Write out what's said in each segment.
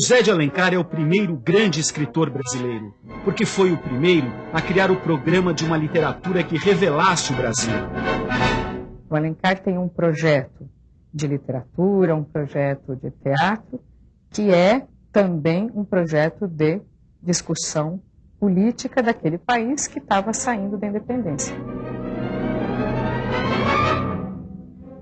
José de Alencar é o primeiro grande escritor brasileiro, porque foi o primeiro a criar o programa de uma literatura que revelasse o Brasil. O Alencar tem um projeto de literatura, um projeto de teatro, que é também um projeto de discussão política daquele país que estava saindo da independência.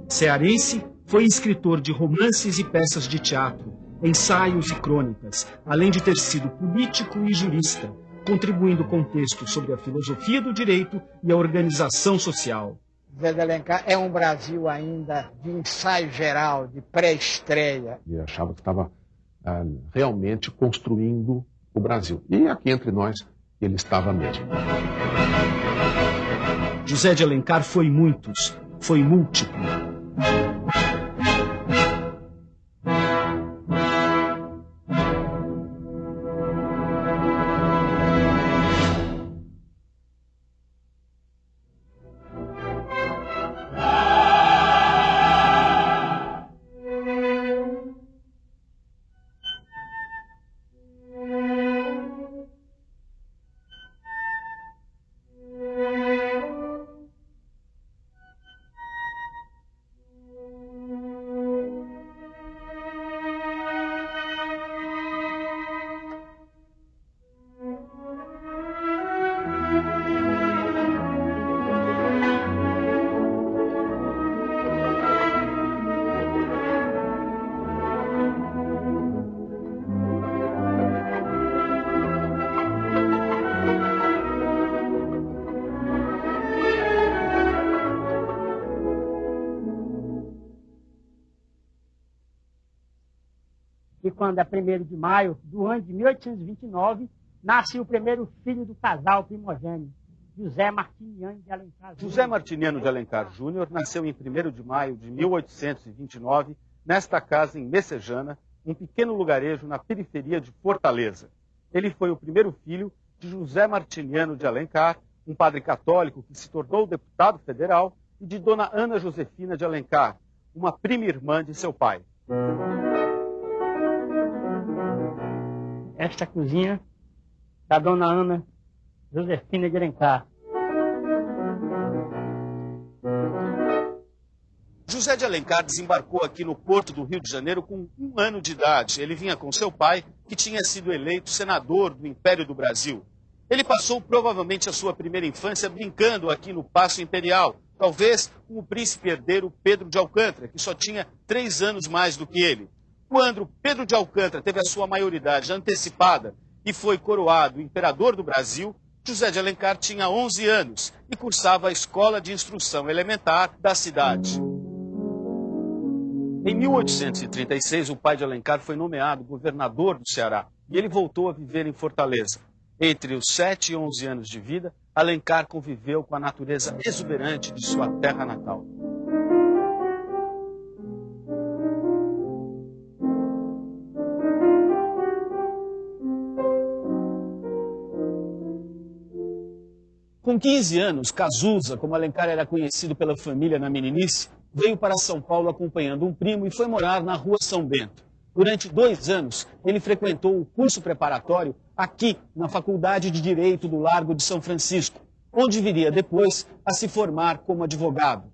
Cearense, foi escritor de romances e peças de teatro, ensaios e crônicas, além de ter sido político e jurista, contribuindo com textos sobre a filosofia do direito e a organização social. Zé de Alencar é um Brasil ainda de ensaio geral, de pré-estreia. E achava que estava ah, realmente construindo o Brasil. E aqui entre nós, ele estava mesmo. José de Alencar foi muitos, foi múltiplo. Quando é 1 de maio do ano de 1829, nasce o primeiro filho do casal primogênito, José Martiniano de Alencar Júnior. José Martiniano de Alencar Júnior nasceu em 1 de maio de 1829, nesta casa em Messejana, um pequeno lugarejo na periferia de Fortaleza. Ele foi o primeiro filho de José Martiniano de Alencar, um padre católico que se tornou deputado federal, e de Dona Ana Josefina de Alencar, uma prima irmã de seu pai. Esta cozinha da dona Ana Josefina de Alencar. José de Alencar desembarcou aqui no porto do Rio de Janeiro com um ano de idade. Ele vinha com seu pai, que tinha sido eleito senador do Império do Brasil. Ele passou provavelmente a sua primeira infância brincando aqui no Paço Imperial, talvez com o príncipe herdeiro Pedro de Alcântara, que só tinha três anos mais do que ele. Quando Pedro de Alcântara teve a sua maioridade antecipada e foi coroado imperador do Brasil, José de Alencar tinha 11 anos e cursava a escola de instrução elementar da cidade. Em 1836, o pai de Alencar foi nomeado governador do Ceará e ele voltou a viver em Fortaleza. Entre os 7 e 11 anos de vida, Alencar conviveu com a natureza exuberante de sua terra natal. Com 15 anos, Cazuza, como Alencar era conhecido pela família na meninice, veio para São Paulo acompanhando um primo e foi morar na rua São Bento. Durante dois anos, ele frequentou o curso preparatório aqui, na Faculdade de Direito do Largo de São Francisco, onde viria depois a se formar como advogado.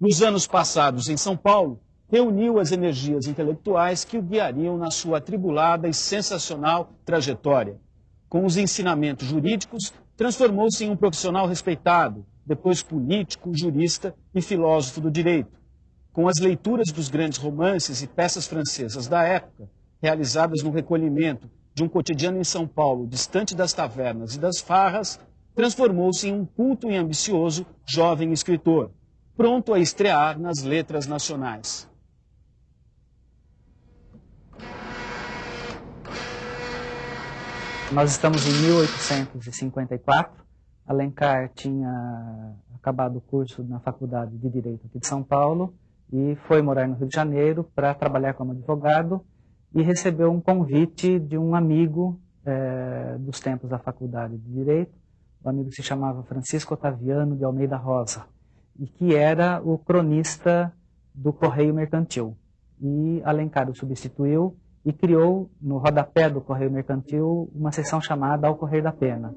Nos anos passados em São Paulo, reuniu as energias intelectuais que o guiariam na sua atribulada e sensacional trajetória. Com os ensinamentos jurídicos, transformou-se em um profissional respeitado, depois político, jurista e filósofo do direito. Com as leituras dos grandes romances e peças francesas da época, realizadas no recolhimento de um cotidiano em São Paulo, distante das tavernas e das farras, transformou-se em um culto e ambicioso jovem escritor, pronto a estrear nas letras nacionais. Nós estamos em 1854. Alencar tinha acabado o curso na Faculdade de Direito aqui de São Paulo e foi morar no Rio de Janeiro para trabalhar como advogado e recebeu um convite de um amigo é, dos tempos da Faculdade de Direito. O amigo se chamava Francisco Otaviano de Almeida Rosa e que era o cronista do Correio Mercantil. E Alencar o substituiu e criou no rodapé do Correio Mercantil uma seção chamada Ao Correio da Pena.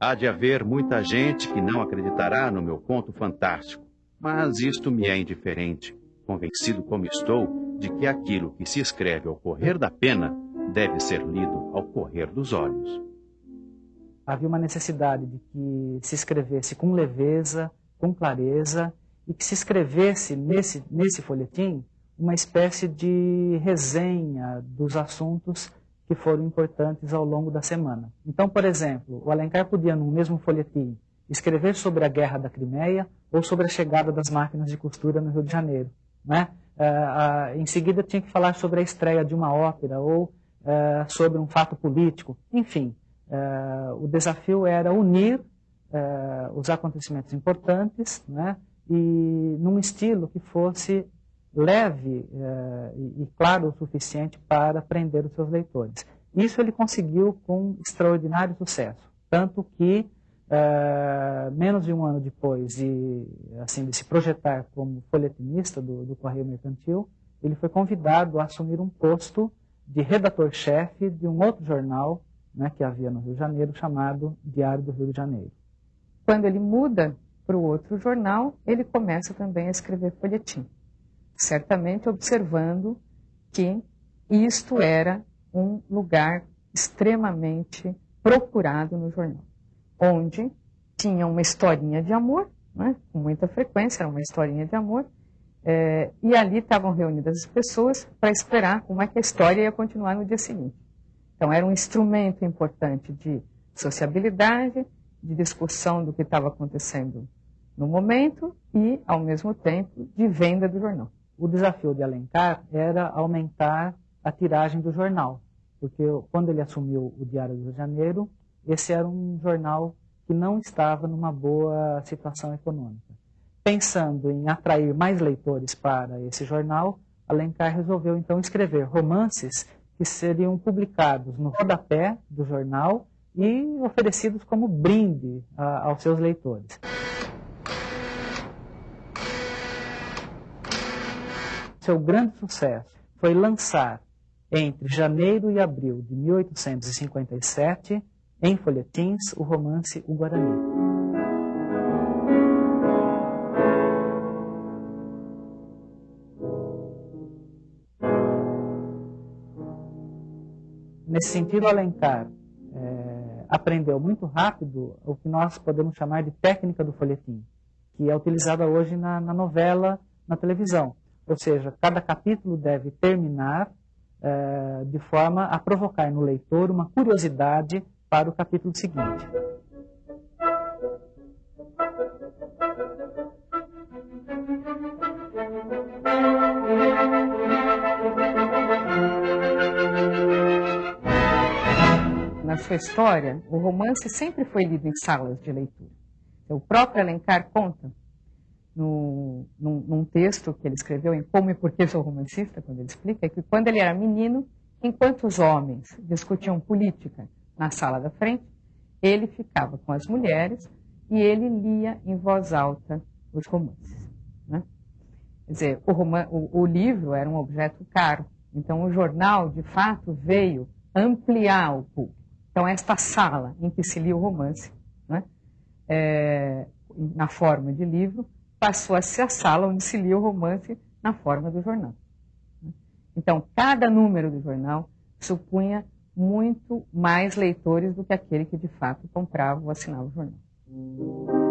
Há de haver muita gente que não acreditará no meu conto fantástico, mas isto me é indiferente, convencido como estou de que aquilo que se escreve ao correr da pena deve ser lido ao correr dos olhos. Havia uma necessidade de que se escrevesse com leveza, com clareza, e que se escrevesse nesse, nesse folhetim uma espécie de resenha dos assuntos que foram importantes ao longo da semana. Então, por exemplo, o Alencar podia, no mesmo folhetim, escrever sobre a Guerra da Crimeia ou sobre a chegada das máquinas de costura no Rio de Janeiro. Né? Uh, uh, em seguida, tinha que falar sobre a estreia de uma ópera ou uh, sobre um fato político. Enfim, o desafio era unir os acontecimentos importantes né? e num estilo que fosse leve eh, e claro o suficiente para prender os seus leitores. Isso ele conseguiu com extraordinário sucesso, tanto que eh, menos de um ano depois de, assim, de se projetar como folhetinista do, do Correio Mercantil, ele foi convidado a assumir um posto de redator-chefe de um outro jornal né, que havia no Rio de Janeiro, chamado Diário do Rio de Janeiro. Quando ele muda para o outro jornal, ele começa também a escrever folhetim certamente observando que isto era um lugar extremamente procurado no jornal, onde tinha uma historinha de amor, né, com muita frequência, era uma historinha de amor, é, e ali estavam reunidas as pessoas para esperar como é que a história ia continuar no dia seguinte. Então, era um instrumento importante de sociabilidade, de discussão do que estava acontecendo no momento e, ao mesmo tempo, de venda do jornal o desafio de Alencar era aumentar a tiragem do jornal, porque quando ele assumiu o Diário do Rio de Janeiro, esse era um jornal que não estava numa boa situação econômica. Pensando em atrair mais leitores para esse jornal, Alencar resolveu então escrever romances que seriam publicados no rodapé do jornal e oferecidos como brinde a, aos seus leitores. seu grande sucesso foi lançar entre janeiro e abril de 1857, em folhetins, o romance O Guarani. Nesse sentido, Alencar é, aprendeu muito rápido o que nós podemos chamar de técnica do folhetim, que é utilizada hoje na, na novela, na televisão. Ou seja, cada capítulo deve terminar é, de forma a provocar no leitor uma curiosidade para o capítulo seguinte. Na sua história, o romance sempre foi lido em salas de leitura. O próprio Alencar conta no, num, num, texto que ele escreveu em Como e Por que Sou Romancista, quando ele explica, que quando ele era menino, enquanto os homens discutiam política na sala da frente, ele ficava com as mulheres e ele lia em voz alta os romances. Né? Quer dizer, o, o, o livro era um objeto caro, então o jornal, de fato, veio ampliar o público. Então, esta sala em que se lia o romance, né, é, na forma de livro, passou a ser a sala onde se lia o romance na forma do jornal. Então, cada número do jornal supunha muito mais leitores do que aquele que de fato comprava ou assinava o jornal.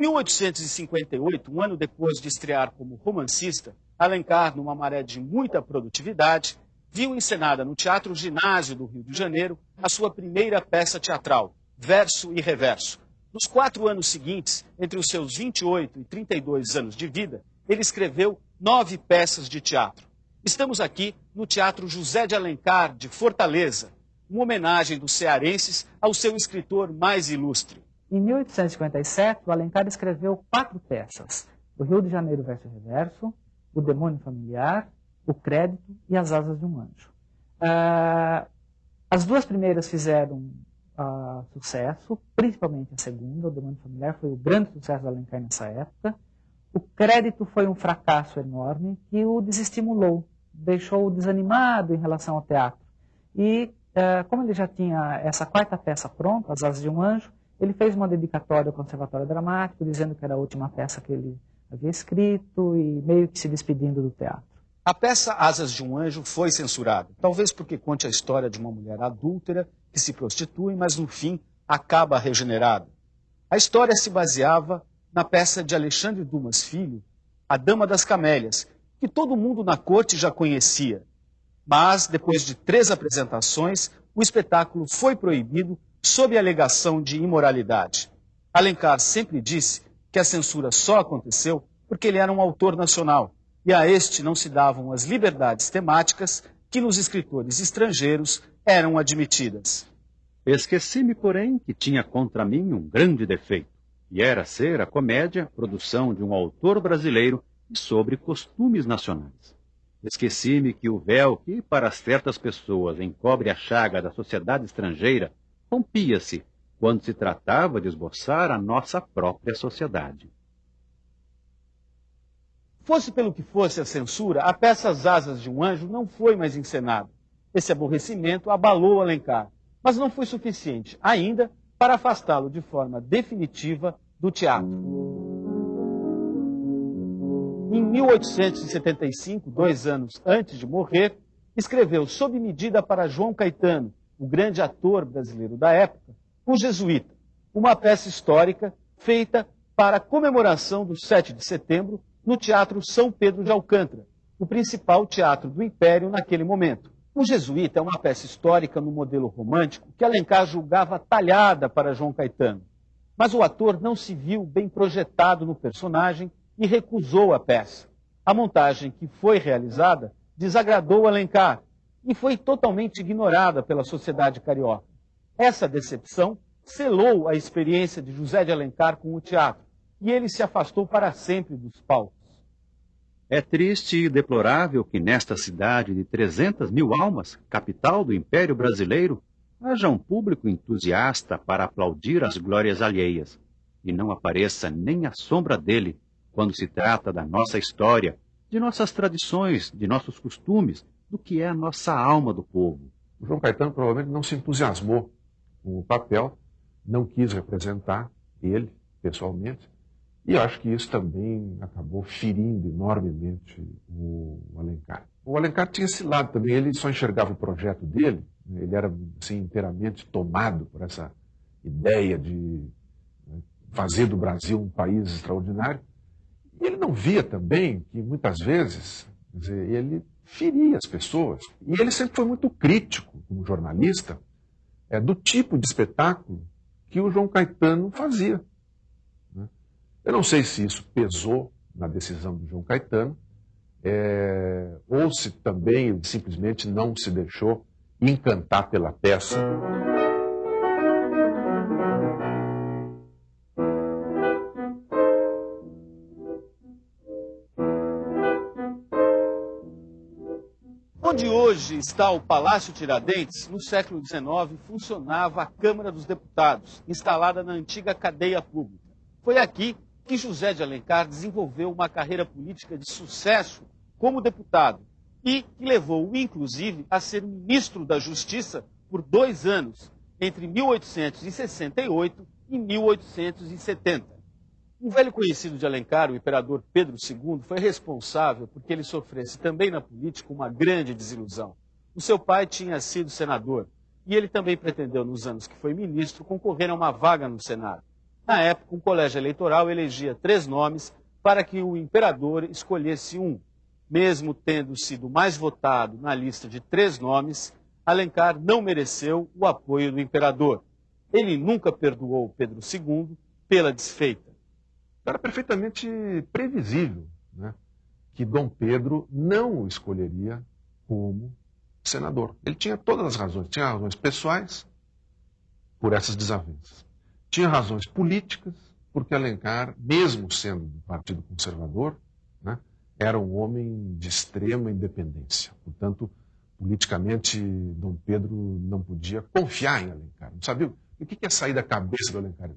1858, um ano depois de estrear como romancista, Alencar, numa maré de muita produtividade, viu encenada no Teatro Ginásio do Rio de Janeiro a sua primeira peça teatral, Verso e Reverso. Nos quatro anos seguintes, entre os seus 28 e 32 anos de vida, ele escreveu nove peças de teatro. Estamos aqui no Teatro José de Alencar, de Fortaleza, uma homenagem dos cearenses ao seu escritor mais ilustre. Em 1857, o Alencar escreveu quatro peças: O Rio de Janeiro Verso e Reverso, O Demônio Familiar, O Crédito e As Asas de um Anjo. Ah, as duas primeiras fizeram ah, sucesso, principalmente a segunda, O Demônio Familiar, foi o grande sucesso da Alencar nessa época. O Crédito foi um fracasso enorme que o desestimulou, deixou-o desanimado em relação ao teatro. E, ah, como ele já tinha essa quarta peça pronta, As Asas de um Anjo, ele fez uma dedicatória ao Conservatório Dramático, dizendo que era a última peça que ele havia escrito e meio que se despedindo do teatro. A peça Asas de um Anjo foi censurada, talvez porque conte a história de uma mulher adúltera que se prostitui, mas no fim acaba regenerada. A história se baseava na peça de Alexandre Dumas Filho, A Dama das Camélias, que todo mundo na corte já conhecia. Mas, depois de três apresentações, o espetáculo foi proibido sob a alegação de imoralidade. Alencar sempre disse que a censura só aconteceu porque ele era um autor nacional e a este não se davam as liberdades temáticas que nos escritores estrangeiros eram admitidas. Esqueci-me, porém, que tinha contra mim um grande defeito, e era ser a comédia produção de um autor brasileiro e sobre costumes nacionais. Esqueci-me que o véu que, para certas pessoas, encobre a chaga da sociedade estrangeira rompia-se quando se tratava de esboçar a nossa própria sociedade. Fosse pelo que fosse a censura, a peça As Asas de um Anjo não foi mais encenada. Esse aborrecimento abalou Alencar, mas não foi suficiente ainda para afastá-lo de forma definitiva do teatro. Em 1875, dois anos antes de morrer, escreveu sob medida para João Caetano, o grande ator brasileiro da época, O Jesuíta, uma peça histórica feita para a comemoração do 7 de setembro no Teatro São Pedro de Alcântara, o principal teatro do Império naquele momento. O Jesuíta é uma peça histórica no modelo romântico que Alencar julgava talhada para João Caetano. Mas o ator não se viu bem projetado no personagem e recusou a peça. A montagem que foi realizada desagradou Alencar e foi totalmente ignorada pela sociedade carioca. Essa decepção selou a experiência de José de Alencar com o teatro e ele se afastou para sempre dos palcos. É triste e deplorável que nesta cidade de 300 mil almas, capital do Império Brasileiro, haja um público entusiasta para aplaudir as glórias alheias, e não apareça nem a sombra dele quando se trata da nossa história, de nossas tradições, de nossos costumes, do que é a nossa alma do povo. O João Caetano provavelmente não se entusiasmou com o papel, não quis representar ele pessoalmente, e acho que isso também acabou ferindo enormemente o Alencar. O Alencar tinha esse lado também, ele só enxergava o projeto dele, né, ele era assim, inteiramente tomado por essa ideia de né, fazer do Brasil um país extraordinário. E ele não via também que muitas vezes dizer, ele feria as pessoas. E ele sempre foi muito crítico, como jornalista, é, do tipo de espetáculo que o João Caetano fazia. Né? Eu não sei se isso pesou na decisão do João Caetano, é, ou se também ele simplesmente não se deixou encantar pela peça. Onde hoje está o Palácio Tiradentes, no século XIX funcionava a Câmara dos Deputados, instalada na antiga cadeia pública. Foi aqui que José de Alencar desenvolveu uma carreira política de sucesso como deputado e que levou-o, inclusive, a ser ministro da Justiça por dois anos, entre 1868 e 1870. Um velho conhecido de Alencar, o imperador Pedro II, foi responsável porque ele sofresse também na política uma grande desilusão. O seu pai tinha sido senador e ele também pretendeu, nos anos que foi ministro, concorrer a uma vaga no Senado. Na época, um colégio eleitoral elegia três nomes para que o imperador escolhesse um. Mesmo tendo sido mais votado na lista de três nomes, Alencar não mereceu o apoio do imperador. Ele nunca perdoou Pedro II pela desfeita. Era perfeitamente previsível né, que Dom Pedro não o escolheria como senador. Ele tinha todas as razões. Tinha razões pessoais por essas desavenças. Tinha razões políticas, porque Alencar, mesmo sendo do Partido Conservador, né, era um homem de extrema independência. Portanto, politicamente, Dom Pedro não podia confiar em Alencar. Não sabia o que ia sair da cabeça do Alencar.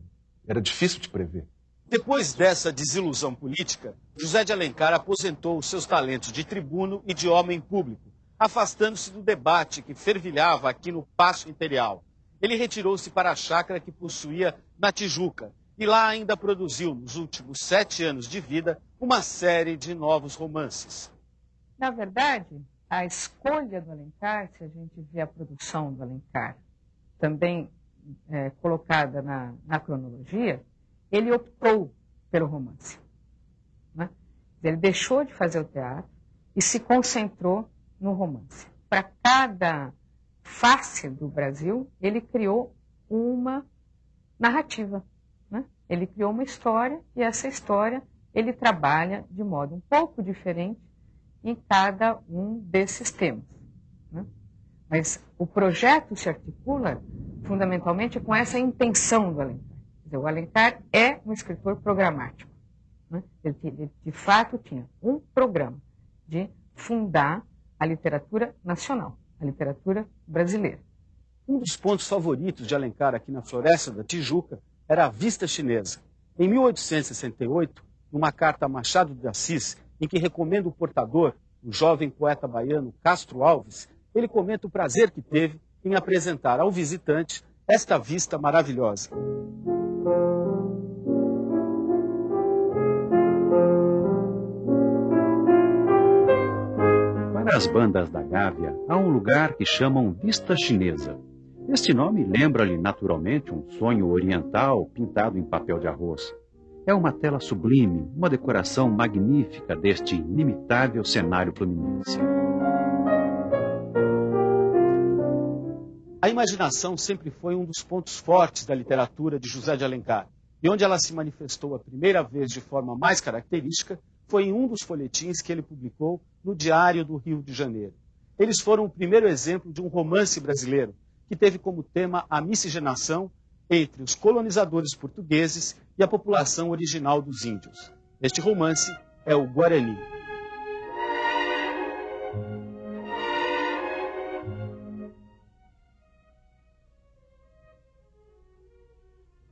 Era difícil de prever. Depois dessa desilusão política, José de Alencar aposentou os seus talentos de tribuno e de homem público, afastando-se do debate que fervilhava aqui no Paço Imperial. Ele retirou-se para a chácara que possuía na Tijuca e lá ainda produziu, nos últimos sete anos de vida, uma série de novos romances. Na verdade, a escolha do Alencar, se a gente vê a produção do Alencar, também é, colocada na, na, cronologia, ele optou pelo romance. Né? Ele deixou de fazer o teatro e se concentrou no romance. Para cada face do Brasil, ele criou uma narrativa. Né? Ele criou uma história e essa história ele trabalha de modo um pouco diferente em cada um desses temas. Né? Mas o projeto se articula fundamentalmente com essa intenção do Alencar. O Alencar é um escritor programático. Né? Ele, ele, de fato, tinha um programa de fundar a literatura nacional, a literatura brasileira. Um dos pontos favoritos de Alencar aqui na Floresta da Tijuca era a vista chinesa. Em 1868, numa carta a Machado de Assis, em que recomenda o portador, o jovem poeta baiano Castro Alves, ele comenta o prazer que teve em apresentar ao visitante esta vista maravilhosa. Para as bandas da Gávea, há um lugar que chamam Vista Chinesa. Este nome lembra-lhe naturalmente um sonho oriental pintado em papel de arroz. É uma tela sublime, uma decoração magnífica deste inimitável cenário fluminense. A imaginação sempre foi um dos pontos fortes da literatura de José de Alencar, e onde ela se manifestou a primeira vez de forma mais característica foi em um dos folhetins que ele publicou no Diário do Rio de Janeiro. Eles foram o primeiro exemplo de um romance brasileiro que teve como tema a miscigenação entre os colonizadores portugueses e a população original dos índios. Este romance é o Guarani.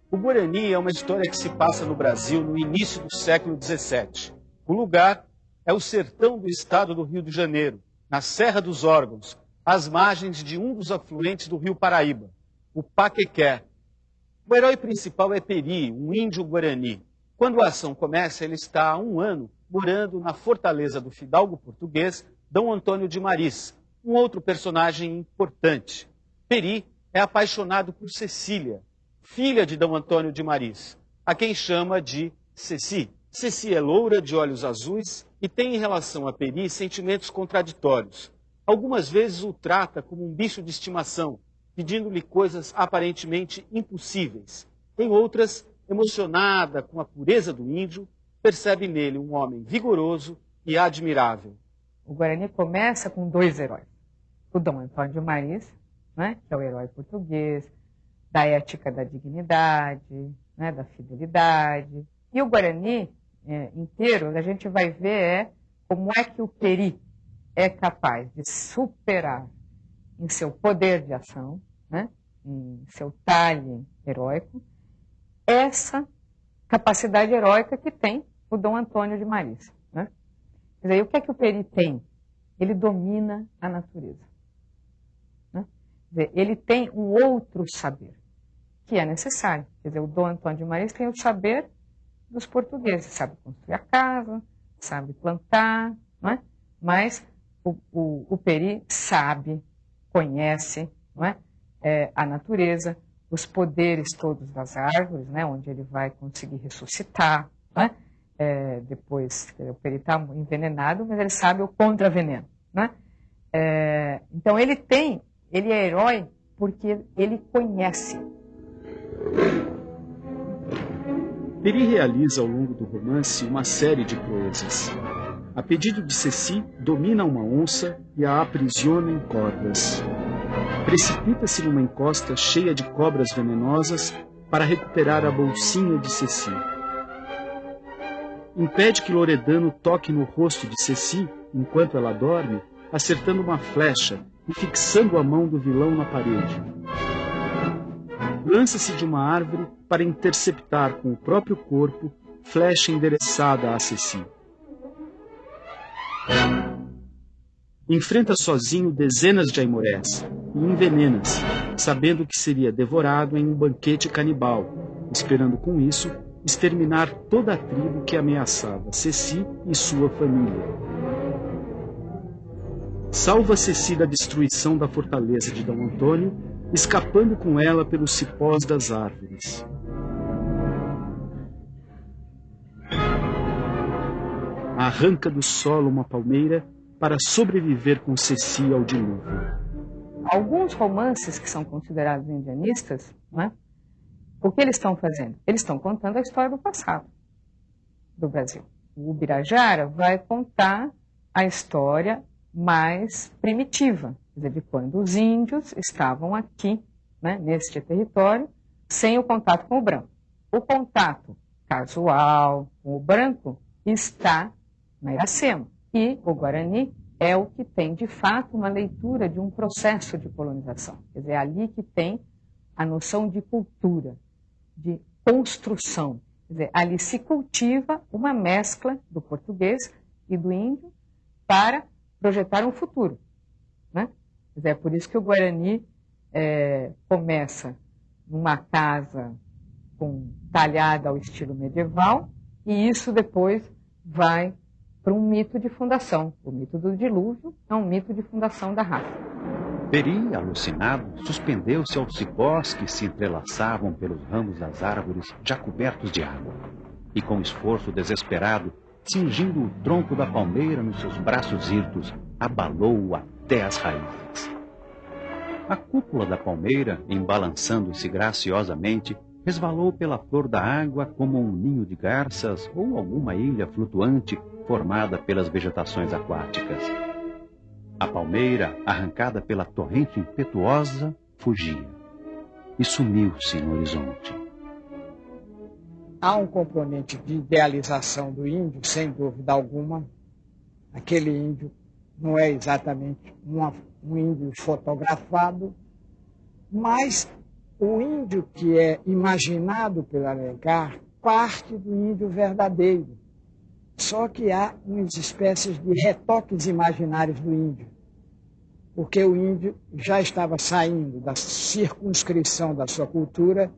O Guarani é uma história que se passa no Brasil no início do século XVII. O lugar é o sertão do estado do Rio de Janeiro, na Serra dos Órgãos, às margens de um dos afluentes do rio Paraíba, o Paquequé, o herói principal é Peri, um índio guarani. Quando a ação começa, ele está há um ano morando na fortaleza do fidalgo português Dom Antônio de Maris, um outro personagem importante. Peri é apaixonado por Cecília, filha de Dom Antônio de Maris, a quem chama de Ceci. Ceci é loura, de olhos azuis e tem em relação a Peri sentimentos contraditórios. Algumas vezes o trata como um bicho de estimação, pedindo-lhe coisas aparentemente impossíveis. Em outras, emocionada com a pureza do índio, percebe nele um homem vigoroso e admirável. O Guarani começa com dois heróis. O Dom Antônio de Maris, né, que é o herói português, da ética da dignidade, né, da fidelidade. E o Guarani é, inteiro, a gente vai ver é como é que o Peri é capaz de superar em seu poder de ação, né, em seu talhe heróico, essa capacidade heróica que tem o Dom Antônio de Maris. Né? Quer dizer, o que é que o Peri tem? Ele domina a natureza. Né? Dizer, ele tem um outro saber, que é necessário. Quer dizer, o Dom Antônio de Maris tem o saber dos portugueses, sabe construir a casa, sabe plantar, não é? mas o, o, o Peri sabe conhece não é? é, a natureza, os poderes todos das árvores, né, onde ele vai conseguir ressuscitar. Né? É, depois, o peri está envenenado, mas ele sabe o contraveneno. Né? É, então ele tem, ele é herói porque ele conhece. Peri realiza ao longo do romance uma série de proezas. A pedido de Ceci, domina uma onça e a aprisiona em cordas. Precipita-se numa encosta cheia de cobras venenosas para recuperar a bolsinha de Ceci. impede que Loredano toque no rosto de Ceci enquanto ela dorme, acertando uma flecha e fixando a mão do vilão na parede. Lança-se de uma árvore para interceptar com o próprio corpo flecha endereçada a Ceci. Enfrenta sozinho dezenas de aimorés e envenena-se, sabendo que seria devorado em um banquete canibal, esperando com isso exterminar toda a tribo que ameaçava Ceci e sua família. Salva Ceci da destruição da fortaleza de D. Antônio, escapando com ela pelos cipós das árvores. Arranca do solo uma palmeira para sobreviver com Ceci ao dilúvio. Alguns romances que são considerados indianistas, né, o que eles estão fazendo? Eles estão contando a história do passado do Brasil. O Ubirajara vai contar a história mais primitiva, de quando os índios estavam aqui, né, neste território, sem o contato com o branco. O contato casual com o branco está na Iracema. E o Guarani é o que tem, de fato, uma leitura de um processo de colonização. Quer dizer, é ali que tem a noção de cultura, de construção. Quer dizer, ali se cultiva uma mescla do português e do índio para projetar um futuro. Né? É por isso que o Guarani é, começa numa casa com, talhada ao estilo medieval e isso depois vai para um mito de fundação. O mito do dilúvio é um mito de fundação da raça. Peri, alucinado, suspendeu-se aos cipós que se entrelaçavam pelos ramos das árvores já cobertos de água. E com esforço desesperado, cingindo o tronco da palmeira nos seus braços hirtos, abalou-o até as raízes. A cúpula da palmeira, embalançando-se graciosamente, resvalou pela flor da água como um ninho de garças ou alguma ilha flutuante formada pelas vegetações aquáticas. A palmeira, arrancada pela torrente impetuosa, fugia e sumiu-se no horizonte. Há um componente de idealização do índio, sem dúvida alguma. Aquele índio não é exatamente uma, um índio fotografado, mas o índio que é imaginado pelo Alencar parte do índio verdadeiro. Só que há umas espécies de retoques imaginários do índio, porque o índio já estava saindo da circunscrição da sua cultura,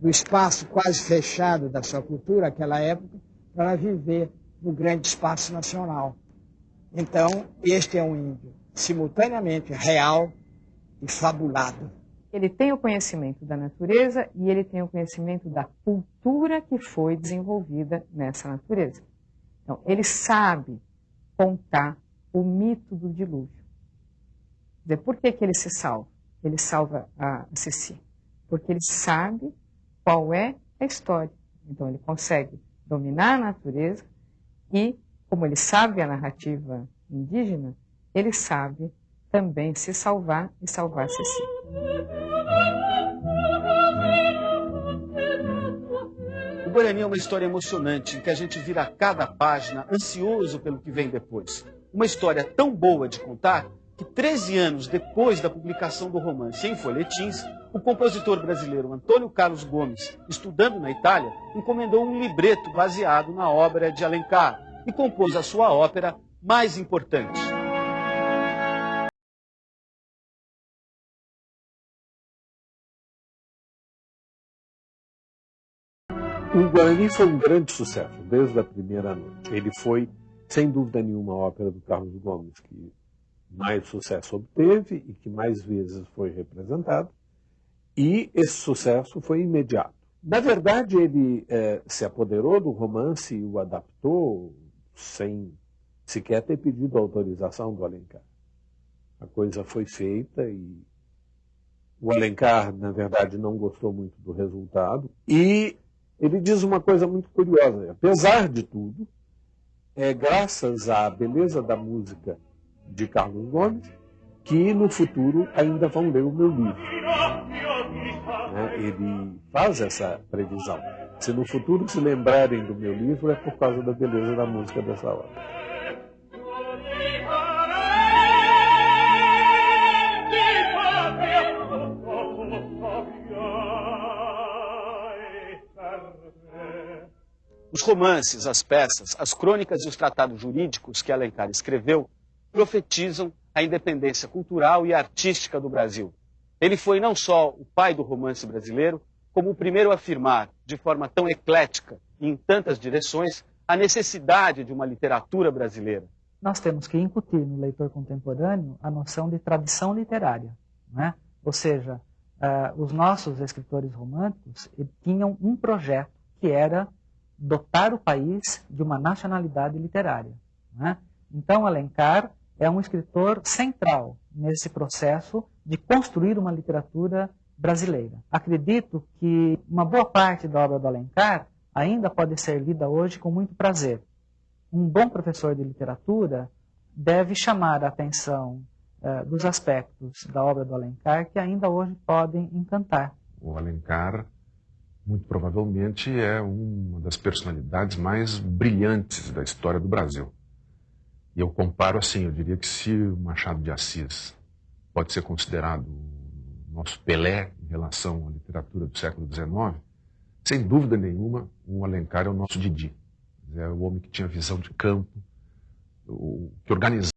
do espaço quase fechado da sua cultura, naquela época, para viver no grande espaço nacional. Então, este é um índio simultaneamente real e fabulado. Ele tem o conhecimento da natureza e ele tem o conhecimento da cultura que foi desenvolvida nessa natureza. Então, ele sabe contar o mito do dilúvio. Por que, que ele se salva? Ele salva a Ceci. Porque ele sabe qual é a história. Então, ele consegue dominar a natureza e, como ele sabe a narrativa indígena, ele sabe também se salvar e salvar Ceci. O Guarani é uma história emocionante, em que a gente vira cada página ansioso pelo que vem depois. Uma história tão boa de contar que 13 anos depois da publicação do romance em folhetins, o compositor brasileiro Antônio Carlos Gomes, estudando na Itália, encomendou um libreto baseado na obra de Alencar e compôs a sua ópera mais importante. O Guarani foi um grande sucesso desde a primeira noite. Ele foi, sem dúvida nenhuma, a ópera do Carlos Gomes que mais sucesso obteve e que mais vezes foi representado. E esse sucesso foi imediato. Na verdade, ele é, se apoderou do romance e o adaptou sem sequer ter pedido autorização do Alencar. A coisa foi feita e o Alencar, na verdade, não gostou muito do resultado. E ele diz uma coisa muito curiosa. Apesar de tudo, é graças à beleza da música de Carlos Gomes que no futuro ainda vão ler o meu livro. Né? ele faz essa previsão. Se no futuro se lembrarem do meu livro, é por causa da beleza da música dessa obra. Os romances, as peças, as crônicas e os tratados jurídicos que Alencar escreveu profetizam a independência cultural e artística do Brasil. Ele foi não só o pai do romance brasileiro, como o primeiro a afirmar, de forma tão eclética e em tantas direções, a necessidade de uma literatura brasileira. Nós temos que incutir no leitor contemporâneo a noção de tradição literária. Né? Ou seja, uh, os nossos escritores românticos tinham um projeto que era dotar o país de uma nacionalidade literária. Né? Então, Alencar é um escritor central nesse processo de construir uma literatura brasileira. Acredito que uma boa parte da obra do Alencar ainda pode ser lida hoje com muito prazer. Um bom professor de literatura deve chamar a atenção uh, dos aspectos da obra do Alencar que ainda hoje podem encantar. O Alencar muito provavelmente é uma das personalidades mais brilhantes da história do Brasil. E eu comparo assim, eu diria que se o Machado de Assis pode ser considerado o nosso Pelé em relação à literatura do século XIX, sem dúvida nenhuma, o Alencar é o nosso Didi. É o homem que tinha visão de campo, que organizava